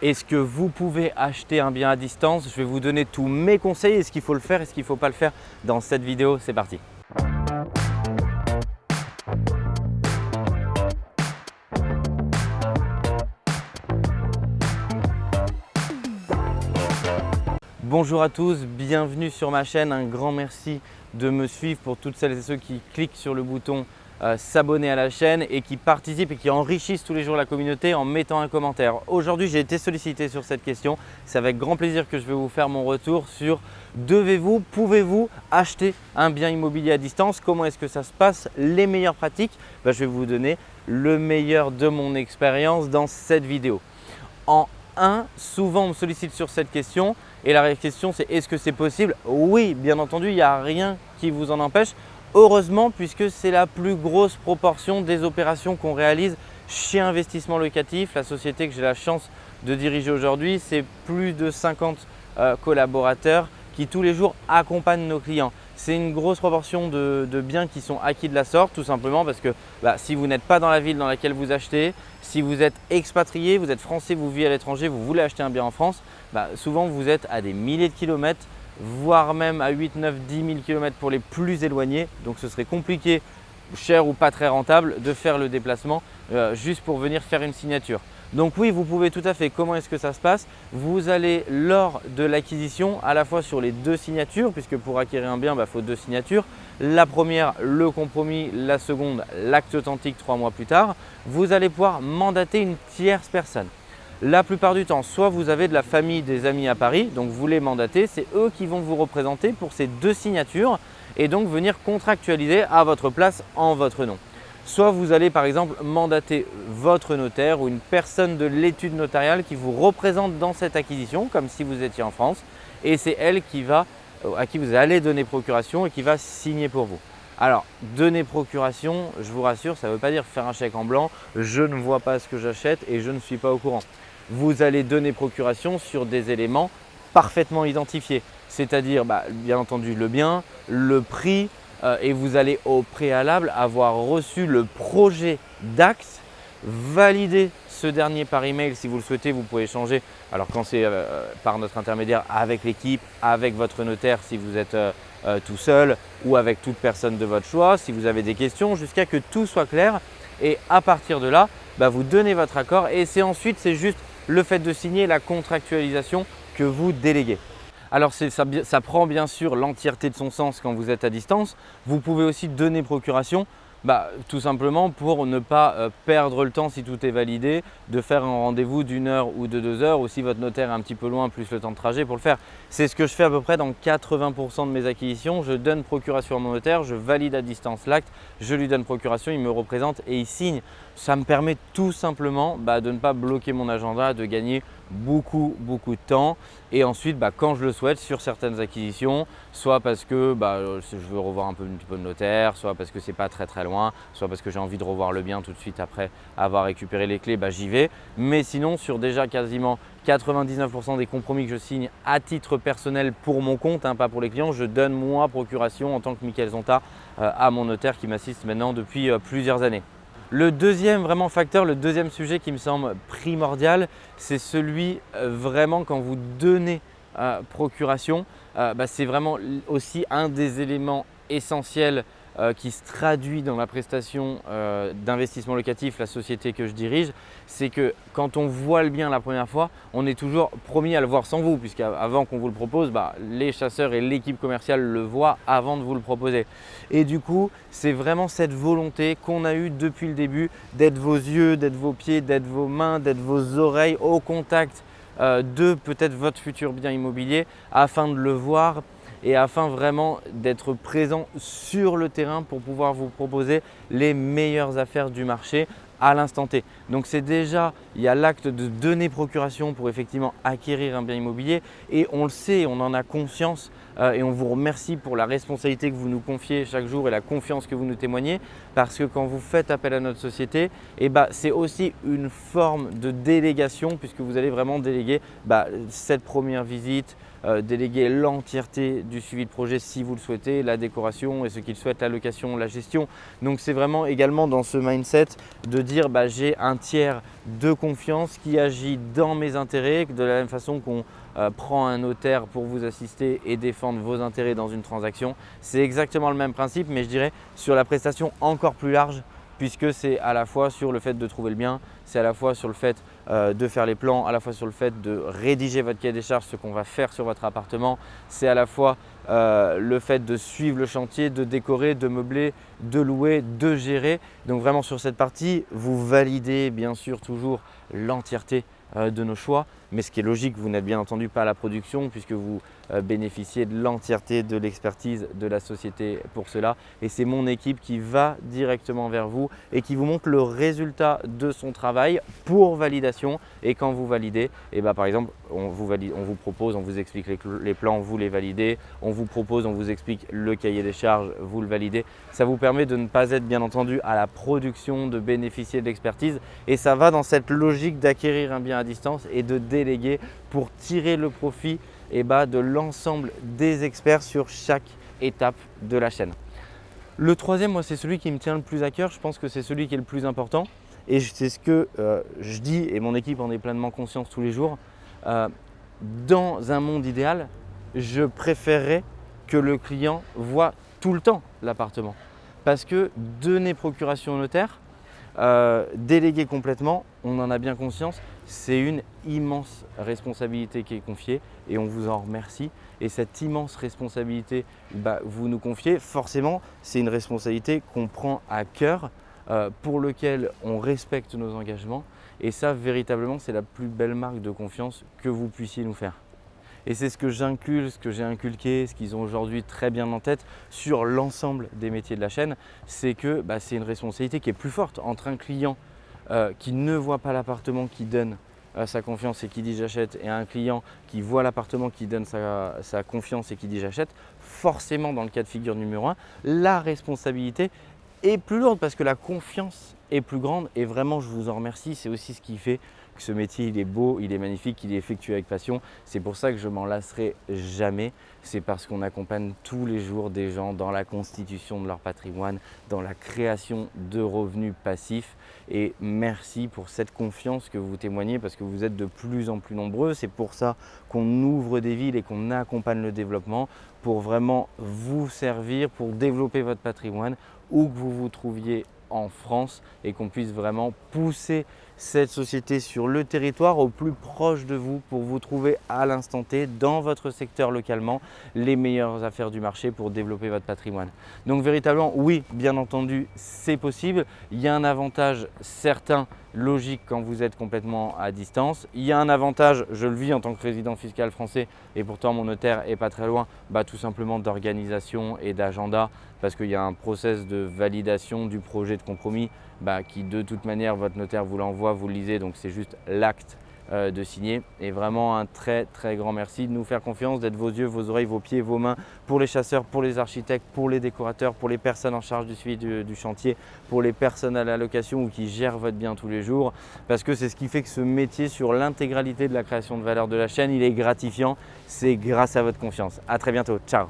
Est-ce que vous pouvez acheter un bien à distance? Je vais vous donner tous mes conseils, est-ce qu'il faut le faire, est-ce qu'il ne faut pas le faire? Dans cette vidéo. C'est parti Bonjour à tous, bienvenue sur ma chaîne. Un grand merci de me suivre pour toutes celles et ceux qui cliquent sur le bouton euh, s'abonner à la chaîne et qui participent et qui enrichissent tous les jours la communauté en mettant un commentaire. Aujourd'hui, j'ai été sollicité sur cette question. C'est avec grand plaisir que je vais vous faire mon retour sur devez-vous, pouvez-vous acheter un bien immobilier à distance? Comment est-ce que ça se passe? Les meilleures pratiques? Ben, Je vais vous donner le meilleur de mon expérience dans cette vidéo. En 1, souvent on me sollicite sur cette question et la question c'est est-ce que c'est possible? Oui, bien entendu, il n'y a rien qui vous en empêche. Heureusement, puisque c'est la plus grosse proportion des opérations qu'on réalise chez Investissement Locatif, la société que j'ai la chance de diriger aujourd'hui, c'est plus de 50 euh, collaborateurs qui tous les jours accompagnent nos clients. C'est une grosse proportion de, biens qui sont acquis de la sorte, tout simplement parce que bah, si vous n'êtes pas dans la ville dans laquelle vous achetez, si vous êtes expatrié, vous êtes français, vous vivez à l'étranger, vous voulez acheter un bien en France, bah, souvent vous êtes à des milliers de kilomètres voire même à 8, 9, 10 000 km pour les plus éloignés. Donc ce serait compliqué, cher ou pas très rentable de faire le déplacement euh, juste pour venir faire une signature. Donc oui, vous pouvez tout à fait. Comment est-ce que ça se passe? Vous allez lors de l'acquisition à la fois sur les deux signatures, puisque pour acquérir un bien, il bah, faut deux signatures. La première, le compromis, la seconde, l'acte authentique trois mois plus tard. Vous allez pouvoir mandater une tierce personne. La plupart du temps, soit vous avez de la famille, des amis à Paris, donc vous les mandatez, c'est eux qui vont vous représenter pour ces deux signatures et donc venir contractualiser à votre place en votre nom. Soit vous allez par exemple mandater votre notaire ou une personne de l'étude notariale qui vous représente dans cette acquisition, comme si vous étiez en France, et c'est elle qui va, à qui vous allez donner procuration et qui va signer pour vous. Alors, donner procuration, je vous rassure, ça ne veut pas dire faire un chèque en blanc, je ne vois pas ce que j'achète et je ne suis pas au courant vous allez donner procuration sur des éléments parfaitement identifiés. C'est-à-dire, bah, bien entendu, le bien, le prix euh, et vous allez au préalable avoir reçu le projet d'axe, valider ce dernier par email si vous le souhaitez, vous pouvez changer. Alors quand c'est euh, par notre intermédiaire avec l'équipe, avec votre notaire si vous êtes euh, tout seul ou avec toute personne de votre choix, si vous avez des questions, jusqu'à que tout soit clair. Et à partir de là, bah, vous donnez votre accord et c'est ensuite, c'est juste le fait de signer la contractualisation que vous déléguez. Alors ça, ça prend bien sûr l'entièreté de son sens quand vous êtes à distance. Vous pouvez aussi donner procuration bah, tout simplement pour ne pas euh, perdre le temps si tout est validé, de faire un rendez-vous d'une heure ou de deux heures ou si votre notaire est un petit peu loin plus le temps de trajet pour le faire. C'est ce que je fais à peu près dans 80% de mes acquisitions. Je donne procuration à mon notaire, je valide à distance l'acte, je lui donne procuration, il me représente et il signe. Ça me permet tout simplement bah, de ne pas bloquer mon agenda, de gagner beaucoup, beaucoup de temps. Et ensuite, bah, quand je le souhaite, sur certaines acquisitions, soit parce que bah, je veux revoir un peu, un de notaire, soit parce que c'est pas très très loin, soit parce que j'ai envie de revoir le bien tout de suite après avoir récupéré les clés, bah, j'y vais. Mais sinon, sur déjà quasiment 99% des compromis que je signe à titre personnel pour mon compte, hein, pas pour les clients, je donne moi procuration en tant que Michael Zonta euh, à mon notaire qui m'assiste maintenant depuis euh, plusieurs années. Le deuxième vraiment facteur, le deuxième sujet qui me semble primordial, c'est celui euh, vraiment quand vous donnez euh, procuration, euh, bah, c'est vraiment aussi un des éléments essentiels euh, qui se traduit dans la prestation euh, d'investissement locatif, la société que je dirige, c'est que quand on voit le bien la première fois, on est toujours promis à le voir sans vous, puisqu'avant qu'on vous le propose, bah, les chasseurs et l'équipe commerciale le voient avant de vous le proposer. Et du coup, c'est vraiment cette volonté qu'on a eue depuis le début d'être vos yeux, d'être vos pieds, d'être vos mains, d'être vos oreilles au contact euh, de peut-être votre futur bien immobilier afin de le voir et afin vraiment d'être présent sur le terrain pour pouvoir vous proposer les meilleures affaires du marché à l'instant T. Donc c'est déjà, il y a l'acte de donner procuration pour effectivement acquérir un bien immobilier et on le sait, on en a conscience euh, et on vous remercie pour la responsabilité que vous nous confiez chaque jour et la confiance que vous nous témoignez parce que quand vous faites appel à notre société, eh ben, c'est aussi une forme de délégation puisque vous allez vraiment déléguer bah, cette première visite, euh, déléguer l'entièreté du suivi de projet si vous le souhaitez, la décoration et ce qu'il souhaite, la location, la gestion. Donc c'est vraiment également dans ce mindset de dire bah, j'ai un tiers de confiance qui agit dans mes intérêts, de la même façon qu'on euh, prend un notaire pour vous assister et défendre vos intérêts dans une transaction. C'est exactement le même principe mais je dirais sur la prestation encore plus large puisque c'est à la fois sur le fait de trouver le bien, c'est à la fois sur le fait euh, de faire les plans, à la fois sur le fait de rédiger votre cahier des charges, ce qu'on va faire sur votre appartement, c'est à la fois euh, le fait de suivre le chantier, de décorer, de meubler, de louer, de gérer. Donc vraiment sur cette partie, vous validez bien sûr toujours l'entièreté euh, de nos choix. Mais ce qui est logique, vous n'êtes bien entendu pas à la production puisque vous bénéficiez de l'entièreté de l'expertise de la société pour cela. Et c'est mon équipe qui va directement vers vous et qui vous montre le résultat de son travail pour validation. Et quand vous validez, et eh ben, par exemple, on vous, valide, on vous propose, on vous explique les, les, plans, vous les validez. On vous propose, on vous explique le cahier des charges, vous le validez. Ça vous permet de ne pas être bien entendu à la production, de bénéficier de l'expertise. Et ça va dans cette logique d'acquérir un bien à distance et de déléguer pour tirer le profit et eh ben, de l'ensemble des experts sur chaque étape de la chaîne. Le troisième, moi, c'est celui qui me tient le plus à cœur. Je pense que c'est celui qui est le plus important. Et c'est ce que euh, je dis et mon équipe en est pleinement conscience tous les jours. Euh, dans un monde idéal, je préférerais que le client voit tout le temps l'appartement. Parce que donner procuration au notaire, euh, déléguer complètement, on en a bien conscience, c'est une immense responsabilité qui est confiée et on vous en remercie. Et cette immense responsabilité, bah, vous nous confiez, forcément, c'est une responsabilité qu'on prend à cœur, pour lequel on respecte nos engagements. Et ça, véritablement, c'est la plus belle marque de confiance que vous puissiez nous faire. Et c'est ce que j'inculque, ce que j'ai inculqué, ce qu'ils ont aujourd'hui très bien en tête sur l'ensemble des métiers de la chaîne, c'est que bah, c'est une responsabilité qui est plus forte entre un client euh, qui ne voit pas l'appartement, qui donne euh, sa confiance et qui dit j'achète, et un client qui voit l'appartement, qui donne sa, sa confiance et qui dit j'achète, forcément dans le cas de figure numéro un, la responsabilité est plus lourde parce que la confiance est plus grande et vraiment je vous en remercie, c'est aussi ce qui fait ce métier il est beau, il est magnifique, il est effectué avec passion. C'est pour ça que je m'en lasserai jamais. C'est parce qu'on accompagne tous les jours des gens dans la constitution de leur patrimoine, dans la création de revenus passifs. Et merci pour cette confiance que vous témoignez parce que vous êtes de plus en plus nombreux. C'est pour ça qu'on ouvre des villes et qu'on accompagne le développement pour vraiment vous servir, pour développer votre patrimoine où que vous vous trouviez en France et qu'on puisse vraiment pousser cette société sur le territoire au plus proche de vous pour vous trouver à l'instant T dans votre secteur localement les meilleures affaires du marché pour développer votre patrimoine. Donc véritablement, oui, bien entendu, c'est possible. Il y a un avantage certain logique quand vous êtes complètement à distance. Il y a un avantage, je le vis en tant que résident fiscal français et pourtant mon notaire est pas très loin, bah, tout simplement d'organisation et d'agenda parce qu'il y a un process de validation du projet de compromis bah, qui de toute manière votre notaire vous l'envoie, vous le lisez, donc c'est juste l'acte de signer. Et vraiment un très très grand merci de nous faire confiance, d'être vos yeux, vos oreilles, vos pieds, vos mains pour les chasseurs, pour les architectes, pour les décorateurs, pour les personnes en charge du suivi du, chantier, pour les personnes à la location ou qui gèrent votre bien tous les jours. Parce que c'est ce qui fait que ce métier sur l'intégralité de la création de valeur de la chaîne, il est gratifiant. C'est grâce à votre confiance. À très bientôt. Ciao